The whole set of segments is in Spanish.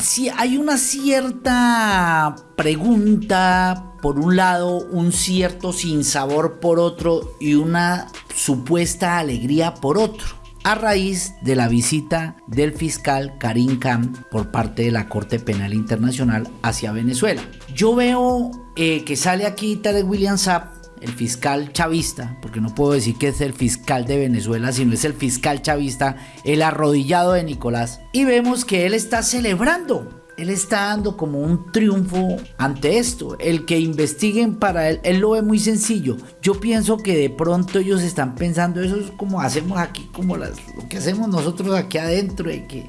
Sí, hay una cierta pregunta por un lado, un cierto sinsabor por otro y una supuesta alegría por otro a raíz de la visita del fiscal Karim Khan por parte de la Corte Penal Internacional hacia Venezuela. Yo veo eh, que sale aquí Tarek William Saab el fiscal chavista, porque no puedo decir que es el fiscal de Venezuela, sino es el fiscal chavista, el arrodillado de Nicolás. Y vemos que él está celebrando él está dando como un triunfo ante esto. El que investiguen para él, él lo ve muy sencillo. Yo pienso que de pronto ellos están pensando, eso es como hacemos aquí, como las, lo que hacemos nosotros aquí adentro, de que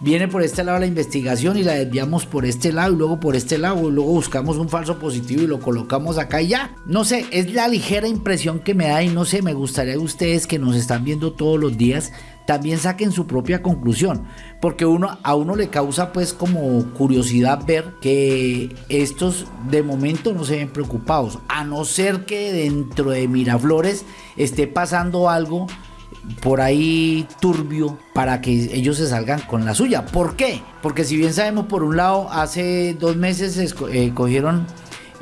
viene por este lado la investigación y la desviamos por este lado y luego por este lado y luego buscamos un falso positivo y lo colocamos acá y ya. No sé, es la ligera impresión que me da y no sé, me gustaría a ustedes que nos están viendo todos los días también saquen su propia conclusión, porque uno, a uno le causa pues como curiosidad ver que estos de momento no se ven preocupados, a no ser que dentro de Miraflores esté pasando algo por ahí turbio para que ellos se salgan con la suya. ¿Por qué? Porque si bien sabemos, por un lado, hace dos meses eh, cogieron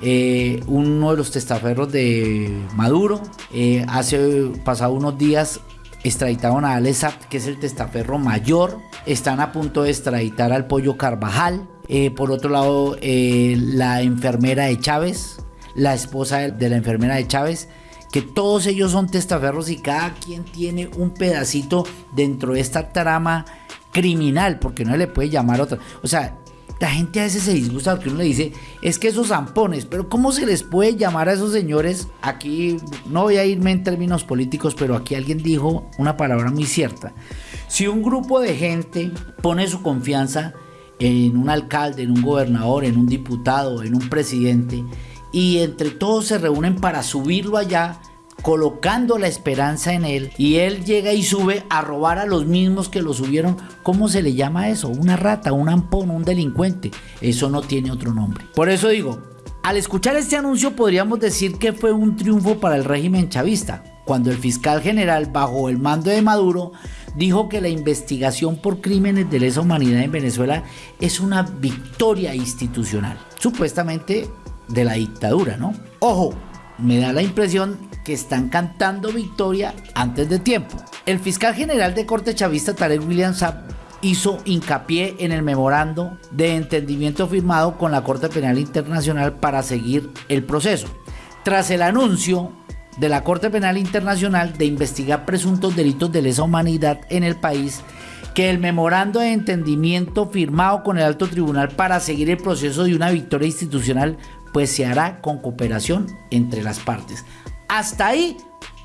eh, uno de los testaferros de Maduro, eh, hace pasado unos días extraditaron a Alessap, que es el testaferro mayor, están a punto de extraditar al pollo Carvajal, por otro lado, la enfermera de Chávez, la esposa de la enfermera de Chávez, que todos ellos son testaferros y cada quien tiene un pedacito dentro de esta trama criminal, porque no le puede llamar otra. O sea, la gente a veces se disgusta porque uno le dice, es que esos zampones, pero ¿cómo se les puede llamar a esos señores? Aquí no voy a irme en términos políticos, pero aquí alguien dijo una palabra muy cierta. Si un grupo de gente pone su confianza en un alcalde, en un gobernador, en un diputado, en un presidente, y entre todos se reúnen para subirlo allá colocando la esperanza en él y él llega y sube a robar a los mismos que lo subieron. ¿Cómo se le llama eso? Una rata, un ampón, un delincuente. Eso no tiene otro nombre. Por eso digo, al escuchar este anuncio podríamos decir que fue un triunfo para el régimen chavista, cuando el fiscal general bajo el mando de Maduro dijo que la investigación por crímenes de lesa humanidad en Venezuela es una victoria institucional. Supuestamente de la dictadura, ¿no? Ojo, me da la impresión que están cantando victoria antes de tiempo. El fiscal general de corte chavista Tarek William Saab hizo hincapié en el memorando de entendimiento firmado con la Corte Penal Internacional para seguir el proceso. Tras el anuncio de la Corte Penal Internacional de investigar presuntos delitos de lesa humanidad en el país, que el memorando de entendimiento firmado con el alto tribunal para seguir el proceso de una victoria institucional pues se hará con cooperación entre las partes. Hasta ahí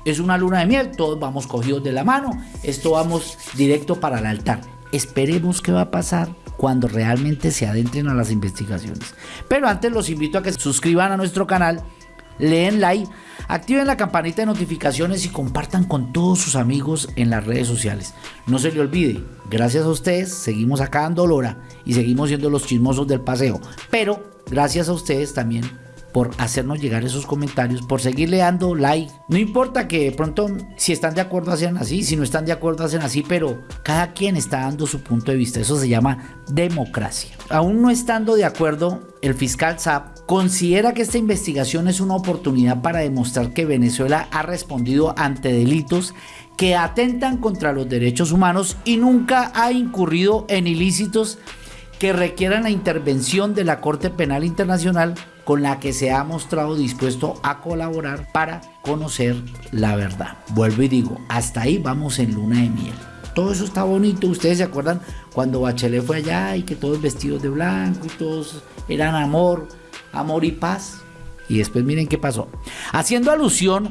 es una luna de miel, todos vamos cogidos de la mano, esto vamos directo para el altar. Esperemos qué va a pasar cuando realmente se adentren a las investigaciones. Pero antes los invito a que se suscriban a nuestro canal, leen like, activen la campanita de notificaciones y compartan con todos sus amigos en las redes sociales. No se le olvide, gracias a ustedes seguimos acá dando lora y seguimos siendo los chismosos del paseo. Pero Gracias a ustedes también por hacernos llegar esos comentarios, por seguirle dando like. No importa que de pronto si están de acuerdo hacen así, si no están de acuerdo hacen así, pero cada quien está dando su punto de vista. Eso se llama democracia. Aún no estando de acuerdo, el fiscal Saab considera que esta investigación es una oportunidad para demostrar que Venezuela ha respondido ante delitos que atentan contra los derechos humanos y nunca ha incurrido en ilícitos que requieran la intervención de la Corte Penal Internacional con la que se ha mostrado dispuesto a colaborar para conocer la verdad. Vuelvo y digo, hasta ahí vamos en luna de miel. Todo eso está bonito. Ustedes se acuerdan cuando Bachelet fue allá y que todos vestidos de blanco y todos eran amor, amor y paz. Y después miren qué pasó. Haciendo alusión,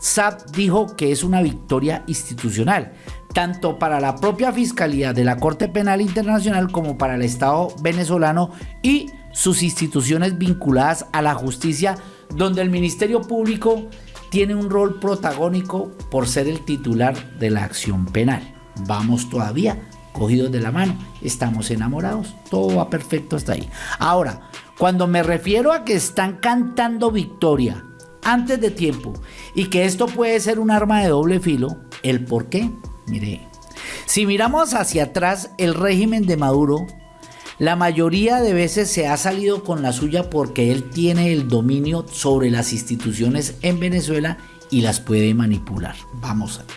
SAP dijo que es una victoria institucional tanto para la propia Fiscalía de la Corte Penal Internacional como para el Estado venezolano y sus instituciones vinculadas a la justicia, donde el Ministerio Público tiene un rol protagónico por ser el titular de la acción penal. Vamos todavía cogidos de la mano, estamos enamorados, todo va perfecto hasta ahí. Ahora, cuando me refiero a que están cantando victoria antes de tiempo y que esto puede ser un arma de doble filo, el por qué Mire, si miramos hacia atrás el régimen de Maduro, la mayoría de veces se ha salido con la suya porque él tiene el dominio sobre las instituciones en Venezuela y las puede manipular. Vamos a ver.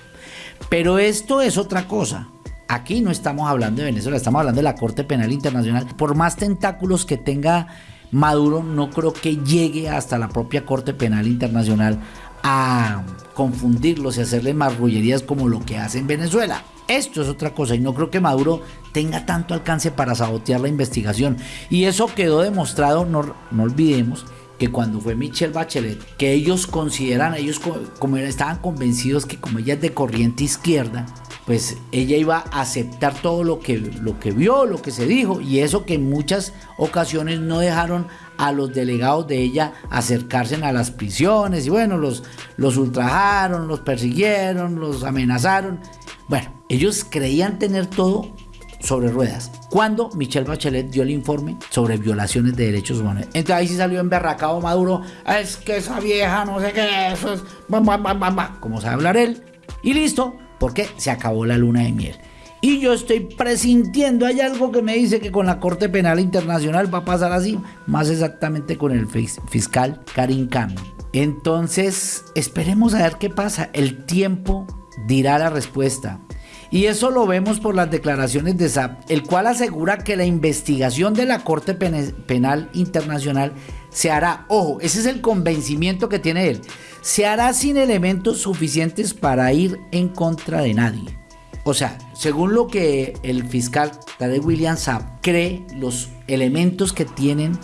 Pero esto es otra cosa. Aquí no estamos hablando de Venezuela, estamos hablando de la Corte Penal Internacional. Por más tentáculos que tenga Maduro, no creo que llegue hasta la propia Corte Penal Internacional a confundirlos y hacerle marrullerías como lo que hace en Venezuela. Esto es otra cosa y no creo que Maduro tenga tanto alcance para sabotear la investigación. Y eso quedó demostrado, no, no olvidemos, que cuando fue Michelle Bachelet, que ellos consideran, ellos como estaban convencidos que como ella es de corriente izquierda, pues ella iba a aceptar todo lo que, lo que vio, lo que se dijo, y eso que en muchas ocasiones no dejaron a los delegados de ella acercarse a las prisiones, y bueno, los, los ultrajaron, los persiguieron, los amenazaron. Bueno, ellos creían tener todo sobre ruedas. Cuando Michelle Bachelet dio el informe sobre violaciones de derechos humanos. Entonces ahí sí salió emberracado Maduro. Es que esa vieja no sé qué, eso es. Como sabe hablar él. Y listo, porque se acabó la luna de miel. Y yo estoy presintiendo, hay algo que me dice que con la Corte Penal Internacional va a pasar así, más exactamente con el fiscal Karim Khan. Entonces, esperemos a ver qué pasa. El tiempo dirá la respuesta. Y eso lo vemos por las declaraciones de SAP, el cual asegura que la investigación de la Corte Penal Internacional se hará, ojo, ese es el convencimiento que tiene él, se hará sin elementos suficientes para ir en contra de nadie. O sea, según lo que el fiscal Tarek William Saab cree, los elementos que tienen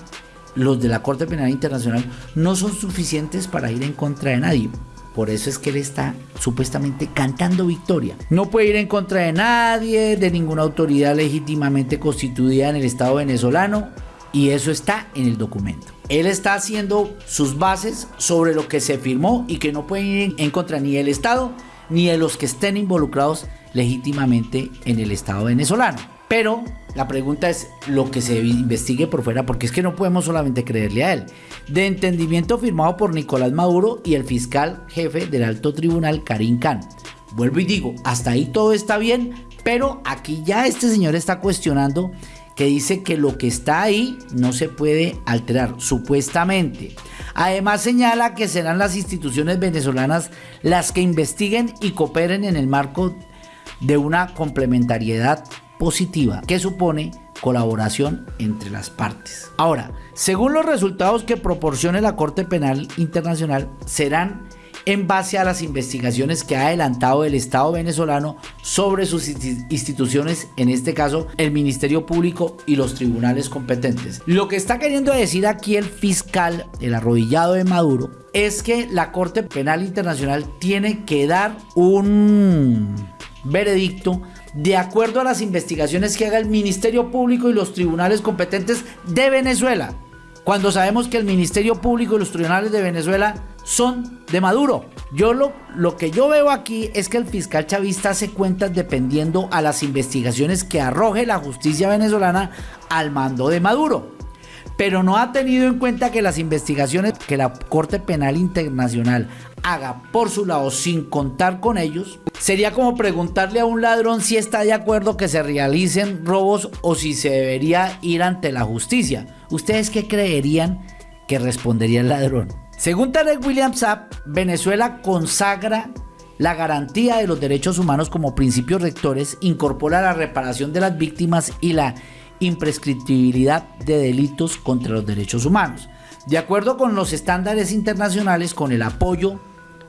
los de la Corte Penal Internacional no son suficientes para ir en contra de nadie. Por eso es que él está supuestamente cantando victoria. No puede ir en contra de nadie, de ninguna autoridad legítimamente constituida en el Estado venezolano. Y eso está en el documento. Él está haciendo sus bases sobre lo que se firmó y que no puede ir en contra ni del Estado ni de los que estén involucrados legítimamente en el Estado venezolano. Pero la pregunta es lo que se investigue por fuera, porque es que no podemos solamente creerle a él. De entendimiento firmado por Nicolás Maduro y el fiscal jefe del alto tribunal, Karim Khan. Vuelvo y digo, hasta ahí todo está bien, pero aquí ya este señor está cuestionando que dice que lo que está ahí no se puede alterar, supuestamente. Además señala que serán las instituciones venezolanas las que investiguen y cooperen en el marco de una complementariedad positiva que supone colaboración entre las partes. Ahora, según los resultados que proporcione la Corte Penal Internacional, serán en base a las investigaciones que ha adelantado el Estado venezolano sobre sus instituciones, en este caso el Ministerio Público y los tribunales competentes. Lo que está queriendo decir aquí el fiscal, el arrodillado de Maduro, es que la Corte Penal Internacional tiene que dar un veredicto de acuerdo a las investigaciones que haga el Ministerio Público y los tribunales competentes de Venezuela, cuando sabemos que el Ministerio Público y los tribunales de Venezuela son de Maduro. Yo lo, lo que yo veo aquí es que el fiscal chavista hace cuentas dependiendo a las investigaciones que arroje la justicia venezolana al mando de Maduro pero no ha tenido en cuenta que las investigaciones que la Corte Penal Internacional haga por su lado sin contar con ellos, sería como preguntarle a un ladrón si está de acuerdo que se realicen robos o si se debería ir ante la justicia. ¿Ustedes qué creerían que respondería el ladrón? Según Tarek William Saab, Venezuela consagra la garantía de los derechos humanos como principios rectores, incorpora la reparación de las víctimas y la imprescriptibilidad de delitos contra los derechos humanos. De acuerdo con los estándares internacionales, con el apoyo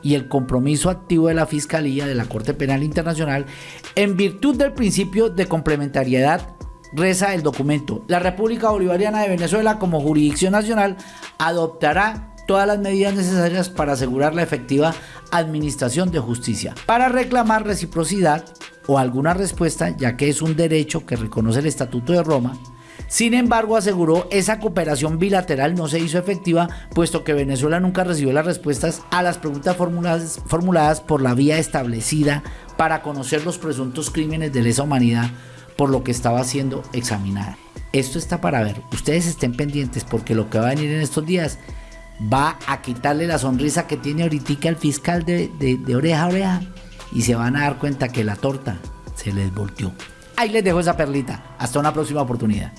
y el compromiso activo de la Fiscalía de la Corte Penal Internacional, en virtud del principio de complementariedad, reza el documento, la República Bolivariana de Venezuela como jurisdicción nacional adoptará todas las medidas necesarias para asegurar la efectiva administración de justicia, para reclamar reciprocidad o alguna respuesta, ya que es un derecho que reconoce el Estatuto de Roma. Sin embargo, aseguró esa cooperación bilateral no se hizo efectiva, puesto que Venezuela nunca recibió las respuestas a las preguntas formuladas, formuladas por la vía establecida para conocer los presuntos crímenes de lesa humanidad por lo que estaba siendo examinada. Esto está para ver. Ustedes estén pendientes porque lo que va a venir en estos días va a quitarle la sonrisa que tiene ahorita el fiscal de, de oreja a oreja y se van a dar cuenta que la torta se les volteó. Ahí les dejo esa perlita. Hasta una próxima oportunidad.